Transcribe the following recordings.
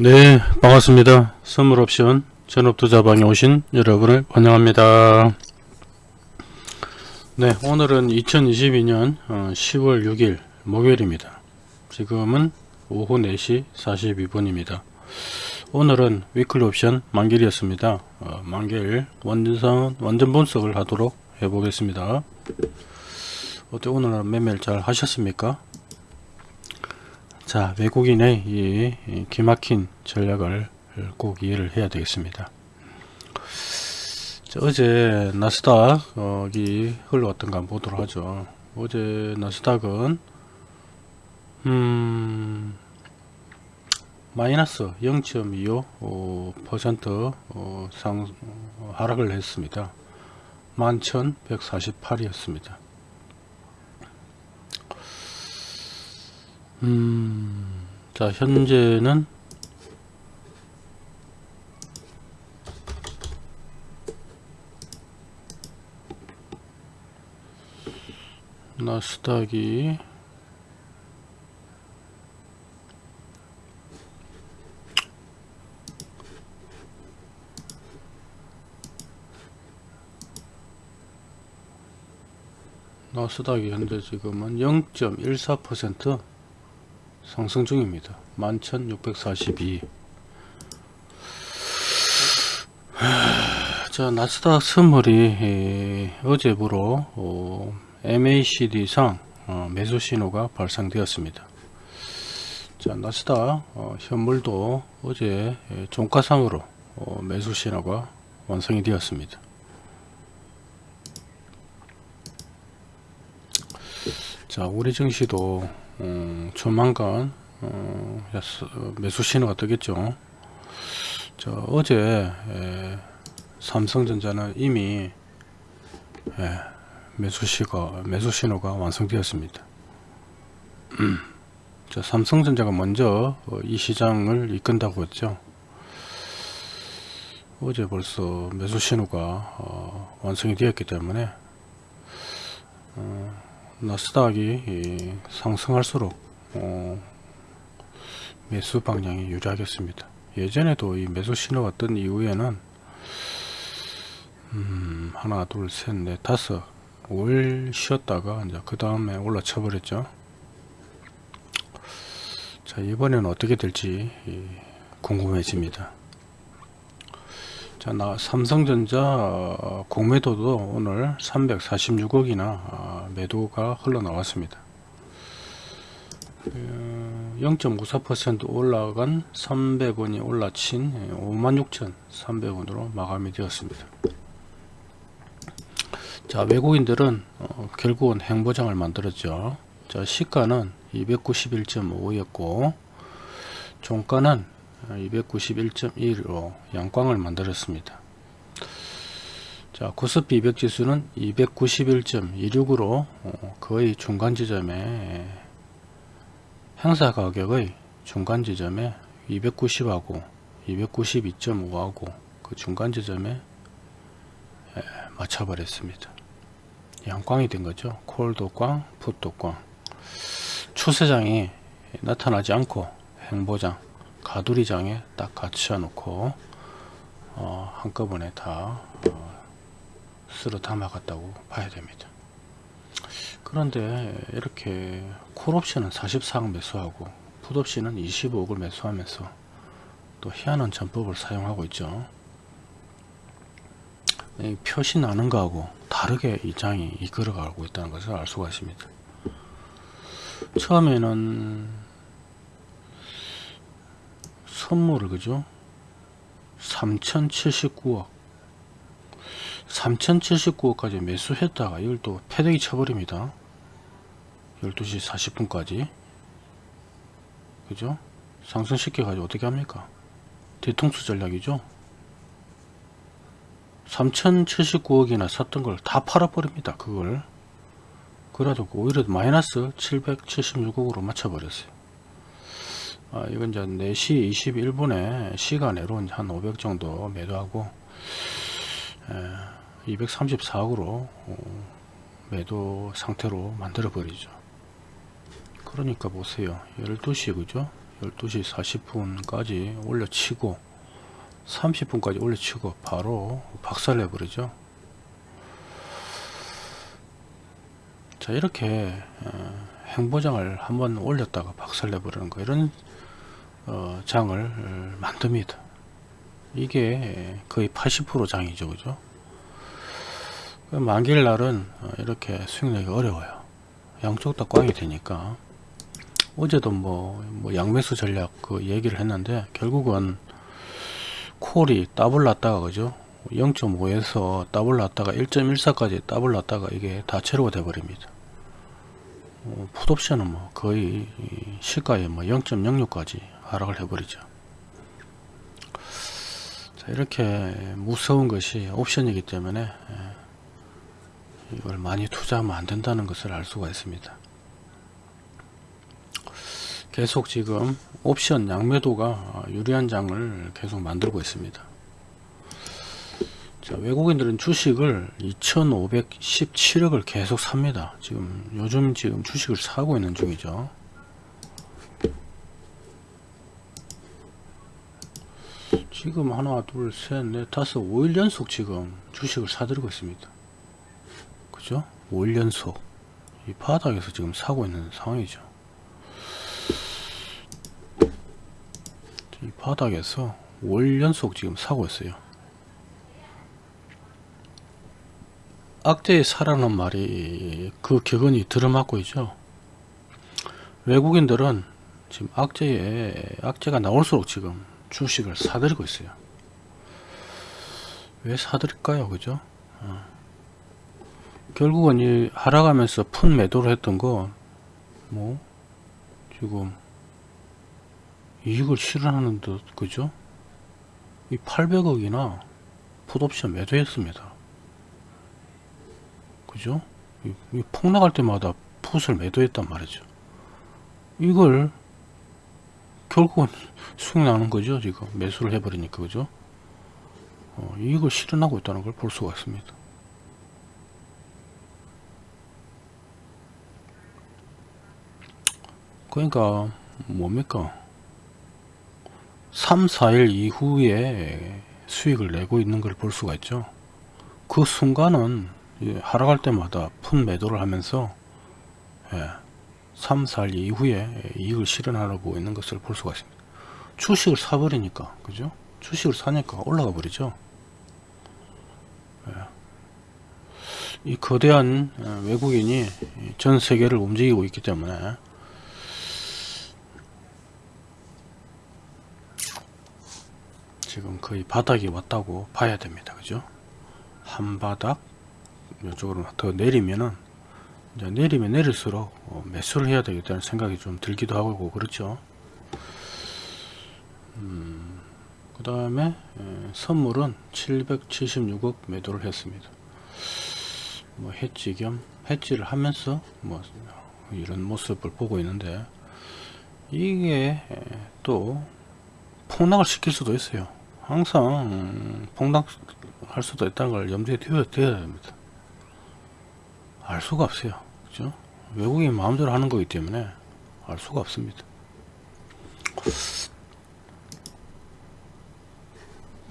네 반갑습니다. 선물옵션 전업투자방에 오신 여러분을 환영합니다. 네 오늘은 2022년 10월 6일 목요일입니다. 지금은 오후 4시 42분입니다. 오늘은 위클리 옵션 만길이었습니다. 어, 만길 완전, 완전 분석을 하도록 해보겠습니다. 어때 오늘 매매를 잘 하셨습니까 자 외국인의 이 기막힌 전략을 꼭 이해를 해야 되겠습니다. 자, 어제 나스닥이 흘러왔던가 한번 보도록 하죠. 어제 나스닥은 음 마이너스 0.25% 어, 상 하락을 했습니다. 11,148이었습니다 음, 자, 현재는 나스닥이 나스닥이 현재 지금은 0.14% 상승 중입니다. 11,642. 자, 나스닥 선물이 어제부로 어, MACD상 어, 매수 신호가 발생되었습니다. 자, 나스닥 어, 현물도 어제 종가상으로 어, 매수 신호가 완성이 되었습니다. 자, 우리 증시도 어, 조만간 어, 매수 신호가 뜨겠죠. 저 어제 에, 삼성전자는 이미 에, 매수 시가 매수 신호가 완성되었습니다. 음, 자, 삼성전자가 먼저 어, 이 시장을 이끈다고 했죠. 어제 벌써 매수 신호가 어, 완성이 되었기 때문에 어, 나스닥이 상승할수록 어, 매수 방향이 유리하겠습니다. 예전에도 이 매수 신호가 뜬 이후에는 음, 하나 둘셋넷 다섯 5일 쉬었다가 이제 그 다음에 올라쳐 버렸죠. 자 이번에는 어떻게 될지 궁금해집니다. 자, 나 삼성전자 어, 공매도도 오늘 346억이나 어, 매도가 흘러나왔습니다. 0.94% 그, 올라간 300원이 올라친 56,300원으로 마감이 되었습니다. 자, 외국인들은 어, 결국은 행보장을 만들었죠. 자, 시가는 291.5였고 종가는 291.1로 양광을 만들었습니다. 자, 코스피 200 지수는 291.26으로 어, 거의 중간 지점에 행사 가격의 중간 지점에 290하고 292.5하고 그 중간 지점에 맞춰버렸습니다. 양광이 된 거죠. 콜도광, 풋도광. 추세장이 나타나지 않고 행보장 가두리장에 딱 갖춰 놓고 어, 한꺼번에 다 어, 쓸어 담아갔다고 봐야 됩니다. 그런데 이렇게 콜옵션은 44억 매수하고 풋옵션은 25억을 매수하면서 또 희한한 전법을 사용하고 있죠. 표시 나는 거하고 다르게 이 장이 이끌어가고 있다는 것을 알 수가 있습니다. 처음에는 선물을 그죠? 3079억. 3079억까지 매수했다가 이걸 또 패대기 쳐버립니다. 12시 40분까지. 그죠? 상승시켜 가지고 어떻게 합니까? 뒤통수 전략이죠? 3079억이나 샀던 걸 다 팔아버립니다 그걸. 그래도 오히려 마이너스 776억으로 맞춰버렸어요 아, 이건 이제 4시 21분에 시간으로 한 500 정도 매도하고 에, 234억으로 어, 매도 상태로 만들어 버리죠. 그러니까 보세요. 12시 그죠? 12시 40분까지 올려치고 30분까지 올려치고 바로 박살내 버리죠. 자 이렇게 어, 행보장을 한번 올렸다가 박살내 버리는 거. 이런 어, 장을 어, 만듭니다. 이게 거의 80% 장이죠 그죠? 그 만기일 날은 어, 이렇게 수익내기 어려워요. 양쪽 다 꽝이 되니까. 어제도 뭐, 뭐 양매수 전략 그 얘기를 했는데 결국은 콜이 더블 났다가 그죠? 0.5에서 더블 났다가 1.14까지 더블 났다가 이게 다 제로가 돼 버립니다. 어, 풋옵션은 뭐 거의 시가에 뭐 0.06까지 하락을 해버리죠 자 이렇게 무서운 것이 옵션이기 때문에 예, 이걸 많이 투자하면 안 된다는 것을 알 수가 있습니다 계속 지금 옵션 양매도가 유리한 장을 계속 만들고 있습니다. 자, 외국인들은 주식을 2517억을 계속 삽니다. 지금 요즘 지금 주식을 사고 있는 중이죠. 지금 하나 둘셋넷 다섯 5일 연속 지금 주식을 사들이고 있습니다. 그죠? 5일 연속 이 바닥에서 지금 사고 있는 상황이죠. 이 바닥에서 월 연속 지금 사고 있어요 악재의 사라는 말이 그 격언이 들어맞고 있죠 외국인들은 지금 악재에 악재가 나올수록 지금 주식을 사들이고 있어요. 왜 사들일까요? 그죠? 어. 결국은 이 하락하면서 푼 매도를 했던 거 뭐 지금 이익을 실현하는 듯 그죠? 이 800억이나 풋옵션 매도했습니다. 그죠? 이, 이 폭락할 때마다 풋을 매도했단 말이죠. 이걸 결국은 수익 나는 거죠 지금. 매수를 해버리니까 그죠? 어, 이익을 실현하고 있다는 걸 볼 수가 있습니다. 그러니까 뭡니까? 3, 4일 이후에 수익을 내고 있는 걸 볼 수가 있죠. 그 순간은 하락할 때마다 푼 매도를 하면서 3, 예, 4일 이후에 이익을 실현하고 있는 것을 볼 수가 있습니다. 주식을 사버리니까 그죠? 주식을 사니까 올라가 버리죠. 예. 이 거대한 어, 외국인이 전 세계를 움직이고 있기 때문에 지금 거의 바닥이 왔다고 봐야 됩니다. 그죠? 한 바닥 이쪽으로 더 내리면은 이제 내리면 내릴수록 어, 매수를 해야 되겠다는 생각이 좀 들기도 하고 그렇죠. 음, 그 다음에 선물은 776억 매도를 했습니다. 뭐 해지 겸 해지를 하면서 뭐 이런 모습을 보고 있는데 이게 또 폭락을 시킬 수도 있어요. 항상 폭락할 수도 있다는 걸 염두에 두어야 됩니다. 알 수가 없어요. 그죠? 외국인 마음대로 하는 거기 때문에 알 수가 없습니다.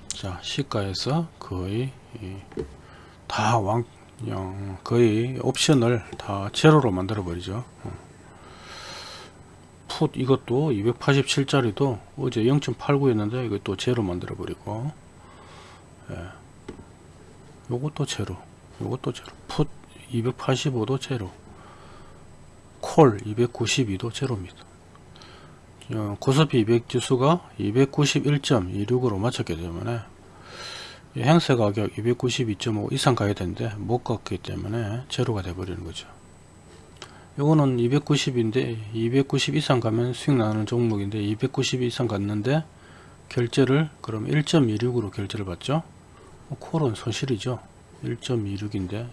자, 시가에서 거의 다 왕, 거의 옵션을 다 제로로 만들어 버리죠. 어. 풋 이것도 287짜리도 어제 0.89였는데 이것도 제로 만들어 버리고 예. 요것도 제로 요것도 제로 풋 285도 제로 콜 292도 제로입니다. 어, 고스피 200 지수가 291.26으로 맞췄기 때문에 행세 가격 292.5 이상 가야 되는데 못 갔기 때문에 제로가 돼버리는 거죠. 요거는 290인데 290 이상 가면 수익 나는 종목인데 290 이상 갔는데 결제를 그럼 1.26으로 결제를 받죠? 콜은 손실이죠. 1.26인데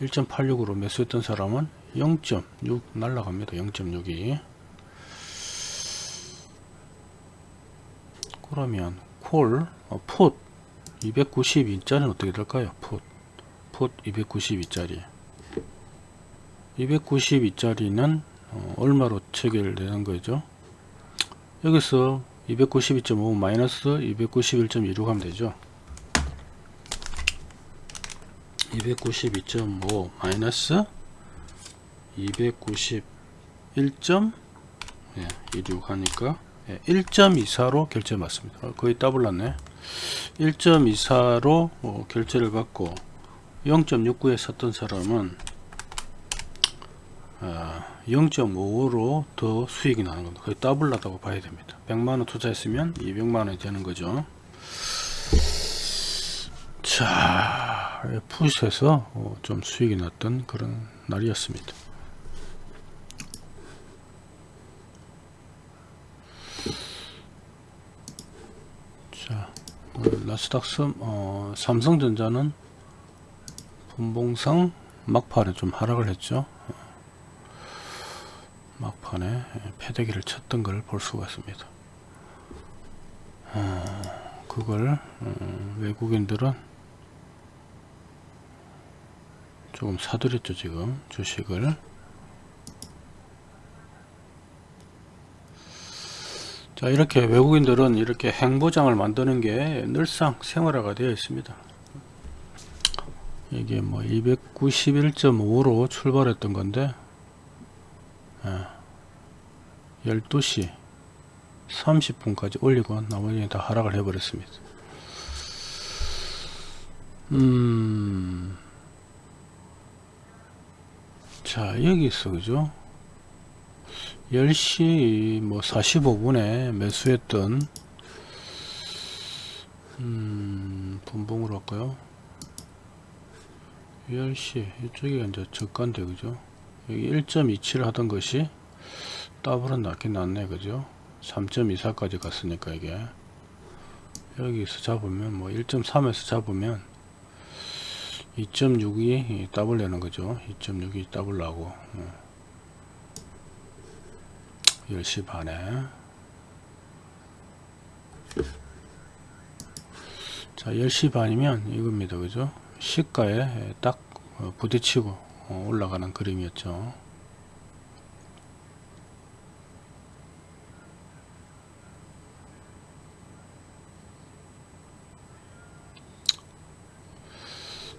1.86으로 매수했던 사람은 0.6 날라갑니다. 0.6이. 그러면 콜, 어, 풋 292짜리는 어떻게 될까요? 풋, 풋 292짜리. 292짜리는 어, 얼마로 체결되는 거죠? 여기서 292.5 마이너스 291.26 하면 되죠 292.5 마이너스 291.26 하니까 1.24로 결제 맞습니다 어, 거의 따블났네 1.24로 어, 결제를 받고 0.69에 샀던 사람은 0.55로 더 수익이 나는 겁니다. 거의 더블 나다고 봐야 됩니다. 100만원 투자했으면 200만원이 되는 거죠. 자, 푸시에서 어, 좀 수익이 났던 그런 날이었습니다. 자, 어, 나스닥스 어, 삼성전자는 분봉상 막판에 좀 하락을 했죠. 막판에 패대기를 쳤던 걸 볼 수가 있습니다. 어, 그걸 어, 외국인들은 조금 사들였죠 지금 주식을 자 이렇게 외국인들은 이렇게 행보장을 만드는 게 늘상 생활화가 되어 있습니다 이게 뭐 291.5로 출발했던 건데 12시 30분까지 올리고 나머지는 다 하락을 해버렸습니다. 음, 자, 여기 있어, 그죠? 10시 뭐 45분에 매수했던, 음, 분봉으로 할까요? 10시, 이쪽이 이제 저가인데, 그죠? 여기 1.27 하던 것이 더블은 났긴 났네 그죠 3.24까지 갔으니까 이게 여기서 잡으면 뭐 1.3에서 잡으면 2.62 더블 내는 거죠. 2.62 더블 나고 10시 반에. 자 10시 반이면 이겁니다. 그죠? 시가에 딱 부딪히고 올라가는 그림이었죠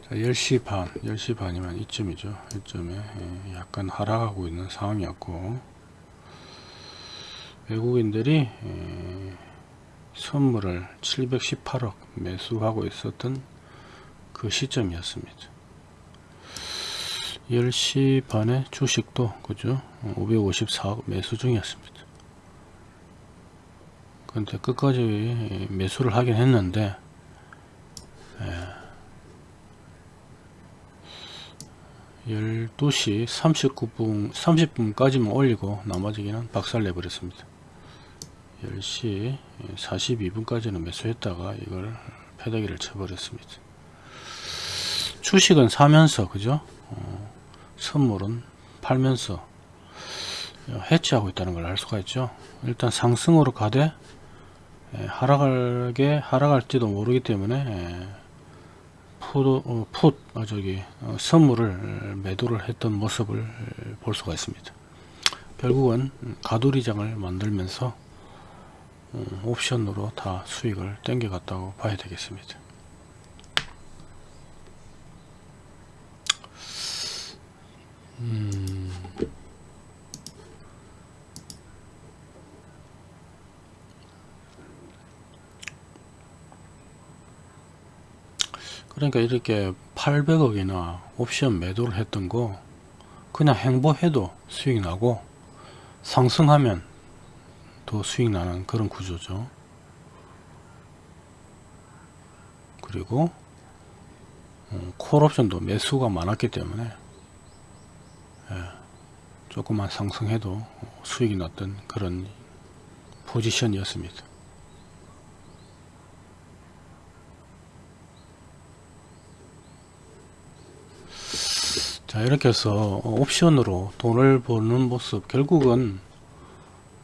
자, 10시 반, 10시 반이면 이쯤이죠. 이쯤에 예, 약간 하락하고 있는 상황이었고 외국인들이 예, 선물을 718억 매수하고 있었던 그 시점이었습니다. 10시 반에 주식도 그죠 554억 매수 중이었습니다. 근데 끝까지 매수를 하긴 했는데 예, 12시 39분 30분까지만 올리고 나머지는 박살 내 버렸습니다. 10시 42분까지는 매수했다가 이걸 패대기를 쳐버렸습니다. 주식은 사면서 그죠? 어, 선물은 팔면서 해치하고 있다는 걸 알 수가 있죠. 일단 상승으로 가되 하락하게 하락할지도 모르기 때문에 풋, 어, 풋 어, 저기 어, 선물을 매도를 했던 모습을 볼 수가 있습니다. 결국은 가두리장을 만들면서 어, 옵션으로 다 수익을 땡겨 갔다고 봐야 되겠습니다. 음. 그러니까 이렇게 800억이나 옵션 매도를 했던 거 그냥 행보해도 수익 나고 상승하면 더 수익 나는 그런 구조죠. 그리고 어, 콜옵션도 매수가 많았기 때문에 예, 조금만 상승해도 수익이 났던 그런 포지션이었습니다 자 이렇게 해서 옵션으로 돈을 버는 모습. 결국은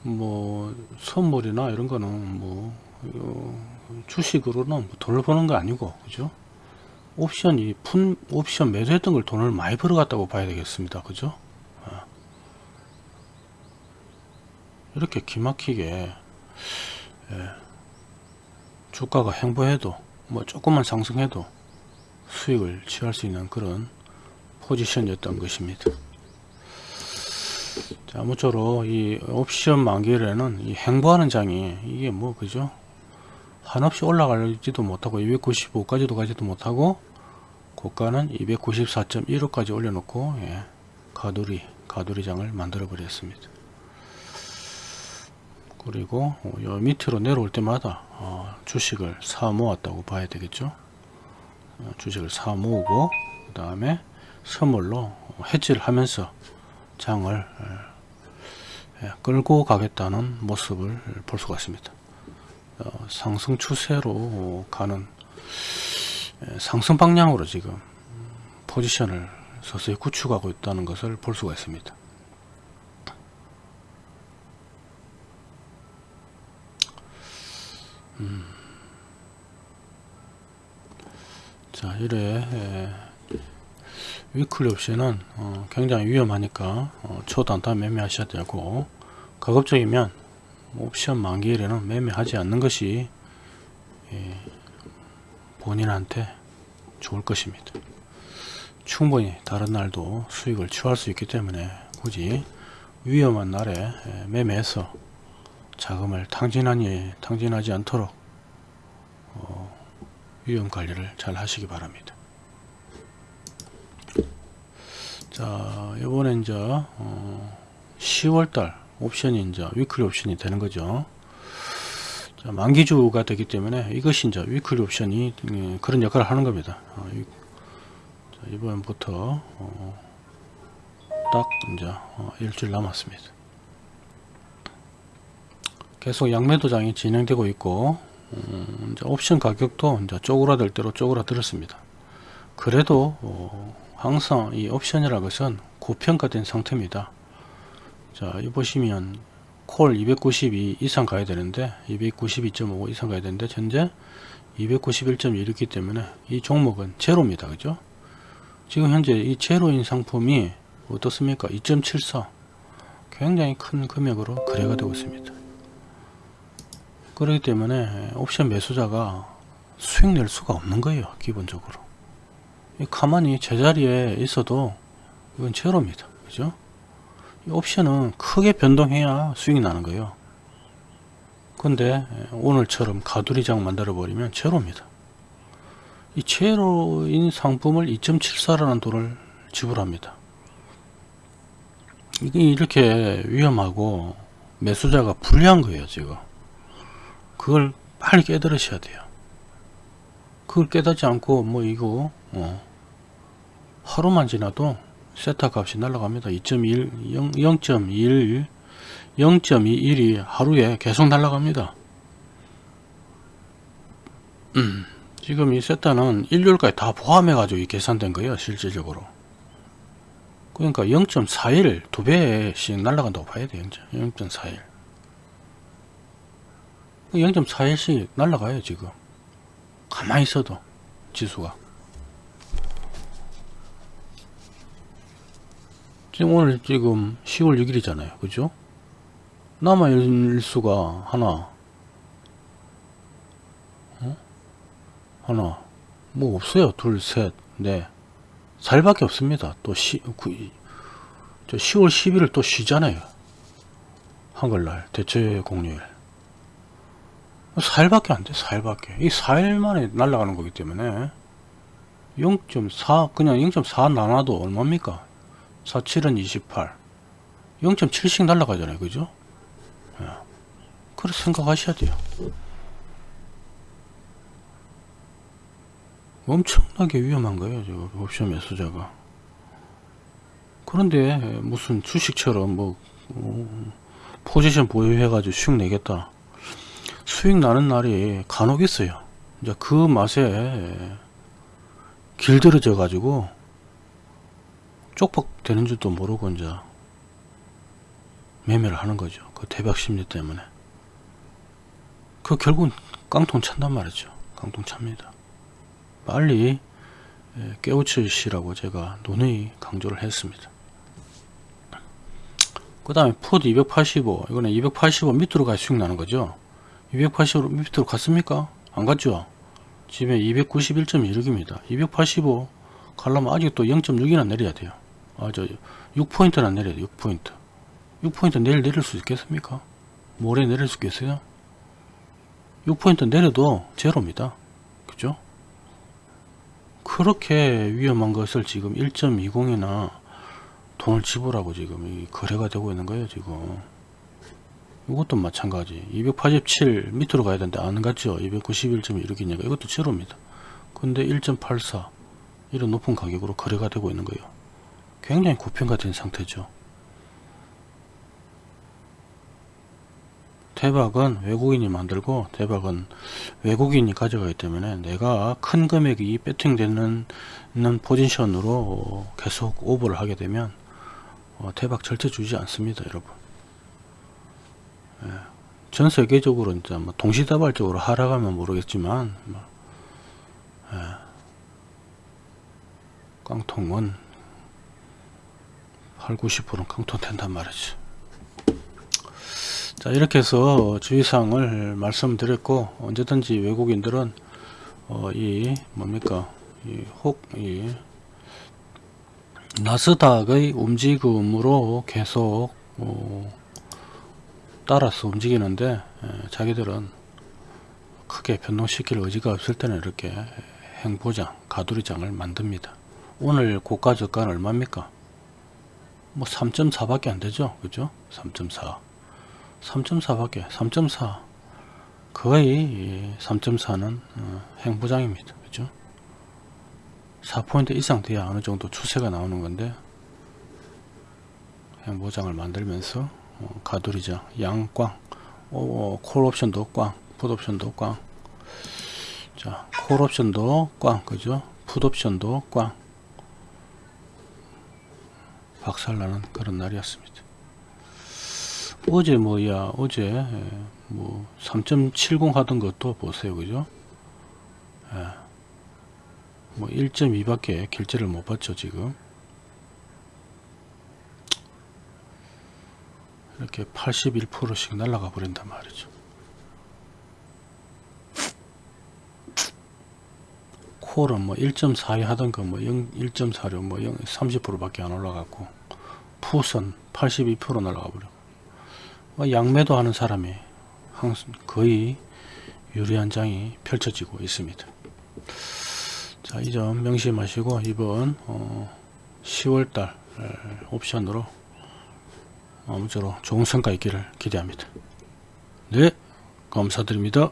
뭐 선물이나 이런 거는 뭐 어, 주식으로는 뭐 돈을 버는 거 아니고 그죠? 옵션이 푼 옵션 매수했던 걸 돈을 많이 벌어갔다고 봐야 되겠습니다. 그죠? 어. 이렇게 기막히게 예, 주가가 행보해도 뭐 조금만 상승해도 수익을 취할 수 있는 그런 포지션이었던 것입니다. 자, 아무쪼록 이 옵션 만기일에는 이 행보하는 장이 이게 뭐 그죠? 한없이 올라가지도 못하고 295까지도 가지도 못하고 고가는 294.15까지 올려놓고 예, 가두리 가두리 장을 만들어 버렸습니다. 그리고 요 밑으로 내려올 때마다 어, 주식을 사 모았다고 봐야 되겠죠. 어, 주식을 사 모으고 그 다음에 선물로 해지를 하면서 장을 예, 끌고 가겠다는 모습을 볼 수가 있습니다. 어, 상승 추세로 가는 예, 상승 방향으로 지금 포지션을 서서히 구축하고 있다는 것을 볼 수가 있습니다. 음. 자, 이래 예, 위클리 옵션은 어, 굉장히 위험하니까 어, 초단타 매매하셔야 되고 가급적이면 옵션 만기일에는 매매하지 않는 것이 예, 본인한테 좋을 것입니다. 충분히 다른 날도 수익을 취할 수 있기 때문에 굳이 위험한 날에 예, 매매해서 자금을 탕진하니 탕진하지 않도록 어, 위험 관리를 잘 하시기 바랍니다. 자 이번에 이제 어, 10월달 옵션이 이제 weekly 옵션이 되는 거죠. 자, 만기주가 되기 때문에 이것이 이제 weekly 옵션이 음, 그런 역할을 하는 겁니다. 어, 이, 자, 이번부터 어, 딱 이제 어, 일주일 남았습니다. 계속 양매도장이 진행되고 있고 음, 옵션 가격도 이제 쪼그라들 대로 쪼그라들었습니다. 그래도 어, 항상 이 옵션이라는 것은 고평가된 상태입니다. 자, 이 보시면 콜 292 이상 가야 되는데 292.5 이상 가야 되는데 현재 291.1이기 때문에 이 종목은 제로입니다. 그죠? 지금 현재 이 제로인 상품이 어떻습니까? 2.74 굉장히 큰 금액으로 거래가 되고 있습니다. 그렇기 때문에 옵션 매수자가 수익 낼 수가 없는 거예요. 기본적으로. 가만히 제자리에 있어도 이건 제로입니다. 그죠? 옵션은 크게 변동해야 수익이 나는 거예요. 근데 오늘처럼 가두리장 만들어 버리면 제로입니다. 이 제로인 상품을 2.74라는 돈을 지불합니다. 이게 이렇게 위험하고 매수자가 불리한 거예요 지금. 그걸 빨리 깨달으셔야 돼요. 그걸 깨닫지 않고 뭐 이거 어, 하루만 지나도 세타 값이 날라갑니다. 2.1, 0.21, 0.21이 하루에 계속 날라갑니다. 음, 지금 이 세타는 일요일까지 다 포함해 가지고 계산된 거예요. 실질적으로. 그러니까 0.41, 두 배씩 날라간다고 봐야 돼요. 0.41. 0.41씩 날라가요, 지금. 가만히 있어도, 지수가. 지금 오늘 지금 10월 6일이잖아요. 그죠? 남아 일수가 하나, 어? 하나, 뭐 없어요. 둘, 셋, 넷. 4일밖에 없습니다. 또 시, 구, 저 10월 10일을 또 쉬잖아요. 한글날, 대체 공휴일. 4일밖에 안 돼, 4일밖에. 이 4일 만에 날아가는 거기 때문에 0.4, 그냥 0.4 나눠도 얼마입니까? 47은 28 0.7씩 날라가잖아요. 그죠? 예. 그렇게 생각하셔야 돼요. 엄청나게 위험한 거예요 지금 옵션 매수자가. 그런데 무슨 주식처럼 뭐 어, 포지션 보유해 가지고 수익 내겠다. 수익 나는 날이 간혹 있어요. 이제 그 맛에 길들여져 가지고 쪽박 되는 줄도 모르고 이제 매매를 하는 거죠. 그 대박 심리 때문에. 그 결국은 깡통 찬단 말이죠. 깡통 찹니다. 빨리 예, 깨우치시라고 제가 누누이 강조를 했습니다. 그 다음에 풋 285 이거는 285 밑으로 가야 수익 나는 거죠. 280으로 밑으로 갔습니까? 안 갔죠? 지금 291.16입니다. 285 가려면 아직도 0.6이나 내려야 돼요. 아, 저 6포인트나 내려야 돼요. 6포인트. 6포인트 내일 내릴 수 있겠습니까? 모레 내릴 수 있겠어요? 6포인트 내려도 제로입니다. 그죠? 그렇게 위험한 것을 지금 1.20이나 돈을 지불하고 지금 이 거래가 되고 있는 거예요, 지금. 이것도 마찬가지. 287 밑으로 가야 되는데 안 갔죠? 291.16이니까 이것도 제로입니다. 근데 1.84 이런 높은 가격으로 거래가 되고 있는 거예요. 굉장히 고평가 된 상태죠. 대박은 외국인이 만들고 대박은 외국인이 가져가기 때문에 내가 큰 금액이 배팅되는 는 포지션으로 계속 오버를 하게 되면 어, 대박 절대 주지 않습니다 여러분. 예, 전 세계적으로 이제 뭐 동시다발적으로 하락하면 모르겠지만 뭐, 예, 깡통은 8, 90%는 깡통 된단 말이죠 자 이렇게 해서 주의사항을 말씀드렸고 언제든지 외국인들은 어, 이 뭡니까 이혹이 나스닥의 움직임으로 계속 어, 따라서 움직이는데 에, 자기들은 크게 변동시킬 의지가 없을 때는 이렇게 행보장 가두리장을 만듭니다. 오늘 고가 저가는 얼마입니까 뭐 3.4 밖에 안 되죠 그죠 3.4 3.4 밖에 3.4 거의 3.4는 어, 행보장입니다 그죠 4포인트 이상 돼야 어느 정도 추세가 나오는 건데 행보장을 만들면서 어, 가두리장 양꽝 어, 콜 옵션도 꽝, 풋 옵션도 꽝. 자, 콜 옵션도 꽝, 그죠? 풋 옵션도 꽝. 박살나는 그런 날이었습니다. 어제 뭐야, 어제 예, 뭐3.70 하던 것도 보세요, 그죠? 예. 뭐 1.2 밖에 결제를 못 받죠, 지금. 이렇게 81%씩 날아가 버린단 말이죠. 콜은 뭐 1.42 하던 거뭐 1.46, 뭐 30%밖에 안 올라갔고, 풋은 82% 날아가 버려. 뭐 양매도 하는 사람이 거의 유리한 장이 펼쳐지고 있습니다. 자, 이 점 명심하시고 이번 어, 10월달 옵션으로 아무쪼록 좋은 성과 있기를 기대합니다. 네, 감사드립니다.